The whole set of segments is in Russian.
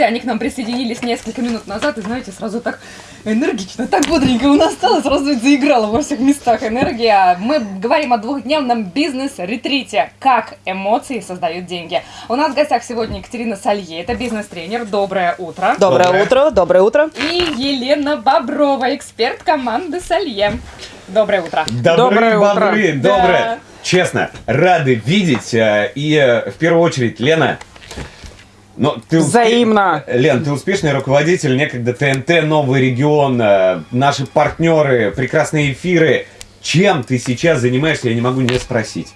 студии. Они к нам присоединились несколько минут назад. И знаете, сразу так энергично, так бодренько у нас стало. Сразу заиграла во всех местах энергия. Мы говорим о двухдневном бизнес-ретрите. Как эмоции создают деньги. У нас в гостях сегодня Екатерина Салье. Это бизнес-тренер. Доброе утро. Доброе, Доброе. утро, доброе утро. И Елена Боброва, эксперт команды Салье. Доброе утро. Доброе утро. бобры, Да. доброе. Честно, рады видеть. э, И э, в первую очередь, Лена, ну, ты успе- Взаимно. Лен, ты успешный руководитель некогда ТНТ, Новый регион, э, наши партнеры, прекрасные эфиры. Чем ты сейчас занимаешься, я не могу не спросить.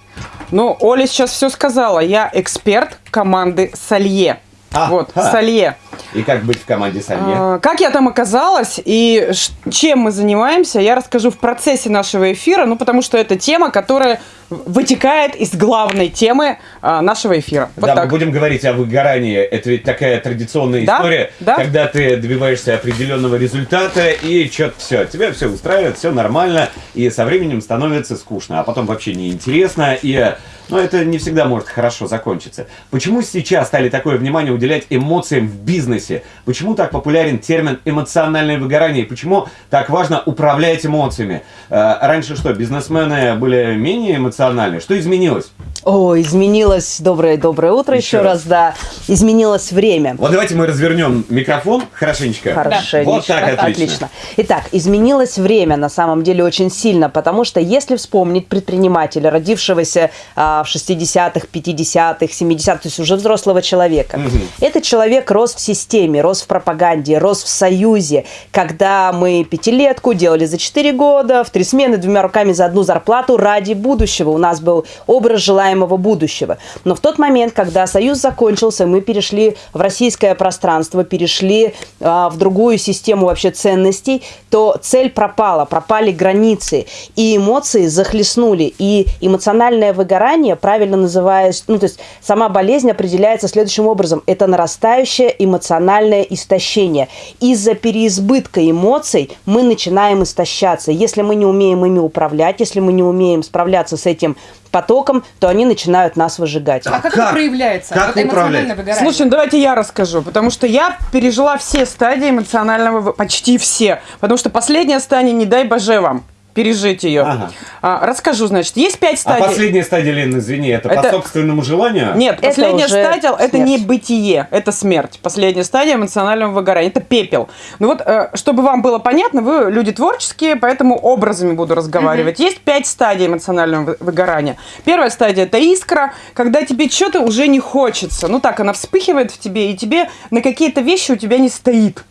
Ну, Оля сейчас все сказала. Я эксперт команды Салье. А, вот, а. Салье. И как быть в команде Салье? А, Как я там оказалась и чем мы занимаемся, я расскажу в процессе нашего эфира, ну, потому что это тема, которая вытекает из главной темы а, нашего эфира. Вот да, так. мы будем говорить о выгорании. Это ведь такая традиционная Да, история, да. когда ты добиваешься определенного результата и что-то все, тебя все устраивает, все нормально, и со временем становится скучно, а потом вообще неинтересно, и ну, это не всегда может хорошо закончиться. Почему сейчас стали такое внимание уделять эмоциям в бизнесе? Почему так популярен термин эмоциональное выгорание? Почему так важно управлять эмоциями? Э, Раньше что, бизнесмены были менее эмоциональны? Что изменилось? О, изменилось. Доброе, доброе утро Еще еще, раз. раз, да. Изменилось время. Вот давайте мы развернем микрофон хорошенечко. Хорошо. Вот так, отлично. Итак, изменилось время на самом деле очень сильно, потому что если вспомнить предпринимателя, родившегося а, в 60-х, 50-х, 70-х, то есть уже взрослого человека, Мгм. этот человек рос в системе, рос в пропаганде, рос в союзе, когда мы пятилетку делали за 4 года, в три смены, двумя руками за одну зарплату ради будущего. У нас был образ желаемого будущего. Но в тот момент, когда союз закончился, мы перешли в российское пространство, перешли а, в другую систему вообще ценностей, то цель пропала, пропали границы, и эмоции захлестнули. И эмоциональное выгорание, правильно называясь, ну то есть сама болезнь определяется следующим образом. Это нарастающее эмоциональное истощение. Из-за переизбытка эмоций мы начинаем истощаться. Если мы не умеем ими управлять, если мы не умеем справляться с этим потоком, то они начинают нас выжигать. А как, как? это проявляется? Как вот эмоциональное выгорание. Слушай, ну давайте я расскажу, потому что я пережила все стадии эмоционального, почти все, потому что последняя стадия, не дай боже вам пережить ее. Ага. А, расскажу, значит, есть пять А стадий. последняя стадия, Лен, извини, это, по Это- собственному желанию? Нет, Это последняя уже стадия это не смерть. бытие, это смерть. Последняя стадия эмоционального выгорания это пепел. Ну вот, э, чтобы вам было понятно, вы люди творческие, поэтому образами буду разговаривать. Есть пять стадий эмоционального вы- выгорания. Первая стадия это искра, когда тебе что-то уже не хочется. Ну так, она вспыхивает в тебе, и тебе на какие-то вещи у тебя не стоит.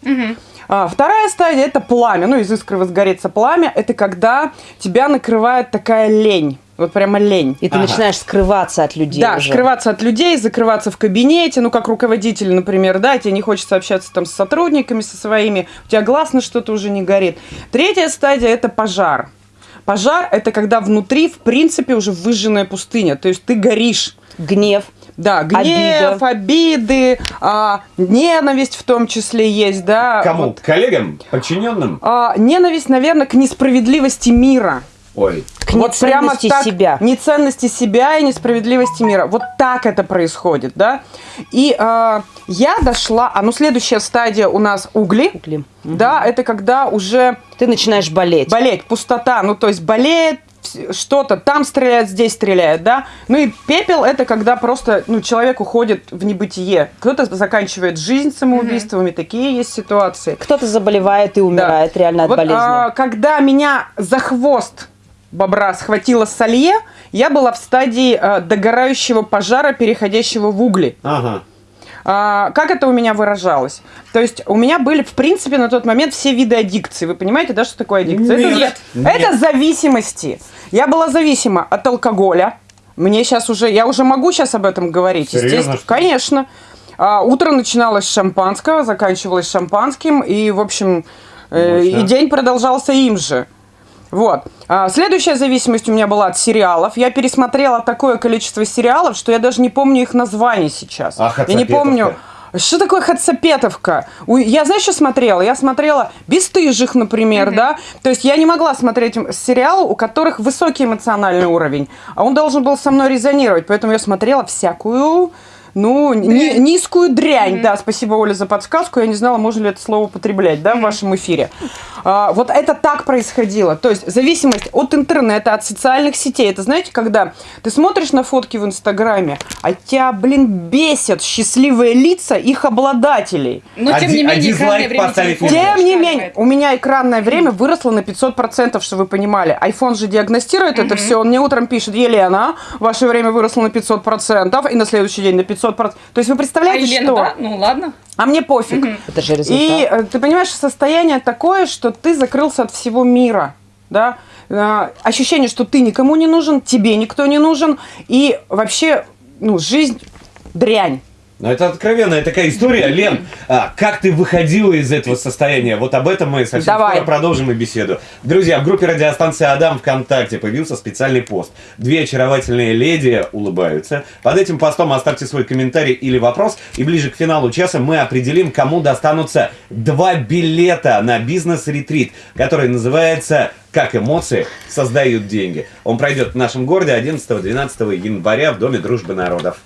А, вторая стадия это пламя. Ну, из искры возгорится пламя. Это когда тебя накрывает такая лень. Вот прямо лень. И ты Ага. начинаешь скрываться от людей Да, уже. скрываться от людей, закрываться в кабинете, ну, как руководитель, например, да, тебе не хочется общаться там с сотрудниками, со своими, у тебя глаз на что-то уже не горит. Третья стадия – это пожар. Пожар – это когда внутри, в принципе, уже выжженная пустыня, то есть ты горишь. Гнев. Да, гнев, Обида. обиды, а, ненависть в том числе есть, да. Кому? Вот. Коллегам? Подчиненным? А, ненависть, наверное, к несправедливости мира. Ой. К неценности себя. Неценности себя и несправедливости мира. Вот так это происходит, да. И а, я дошла, а ну следующая стадия у нас угли. Угли. Да, это когда уже Ты начинаешь болеть. болеть, пустота, ну то есть болеет что-то, там стреляет, здесь стреляет, да. Ну и пепел это когда просто ну, человек уходит в небытие. Кто-то заканчивает жизнь самоубийствами, такие есть ситуации. Кто-то заболевает и умирает реально от Вот, болезни. а, когда меня за хвост бобра схватила солье, я была в стадии а, догорающего пожара, переходящего в угли. Ага. А, как это у меня выражалось? То есть у меня были, в принципе, на тот момент все виды аддикции. Вы понимаете, да, что такое аддикция? это, Нет. это зависимости. Я была зависима от алкоголя. Мне сейчас уже, я уже могу сейчас об этом говорить, Серьезно, естественно. Конечно. А, утро начиналось с шампанского, заканчивалось шампанским, и, в общем, э, и день продолжался им же. Вот. А, следующая зависимость у меня была от сериалов. Я пересмотрела такое количество сериалов, что я даже не помню их названий сейчас. А я не помню. Что такое Хацапетовка? Я, знаешь, что смотрела? Я смотрела «Бесстыжих», например, да? То есть я не могла смотреть сериалы, у которых высокий эмоциональный уровень, а он должен был со мной резонировать, поэтому я смотрела всякую ну, ни- низкую дрянь. Да, спасибо, Оля, за подсказку. Я не знала, можно ли это слово употреблять, да, в вашем эфире. А, вот это так происходило. То есть зависимость от интернета, от социальных сетей. Это знаете, когда ты смотришь на фотки в Инстаграме, а тебя, блин, бесят счастливые лица их обладателей. Но А тем ди- не а менее, дизлайк экранное время поставить? Тем не менее, у меня экранное время выросло на 500%, что вы понимали. iPhone же диагностирует это все. Он мне утром пишет, Елена, ваше время выросло на 500%, и на следующий день на 500%. То есть вы А представляете, Елена, что? да? Ну ладно. А мне пофиг. Это же результат. И э, ты понимаешь, состояние такое, что ты закрылся от всего мира, да? Э, Ощущение, что ты никому не нужен, тебе никто не нужен, и вообще, ну, жизнь дрянь. Ну, это откровенная такая история. Лен, а, как ты выходила из этого состояния? Вот об этом мы совсем Давай. скоро продолжим и беседу. Друзья, в группе радиостанции Адам ВКонтакте появился специальный пост. Две очаровательные леди улыбаются. Под этим постом оставьте свой комментарий или вопрос, и ближе к финалу часа мы определим, кому достанутся два билета на бизнес-ретрит, который называется «Как эмоции создают деньги». Он пройдет в нашем городе 11-12 января в Доме дружбы народов.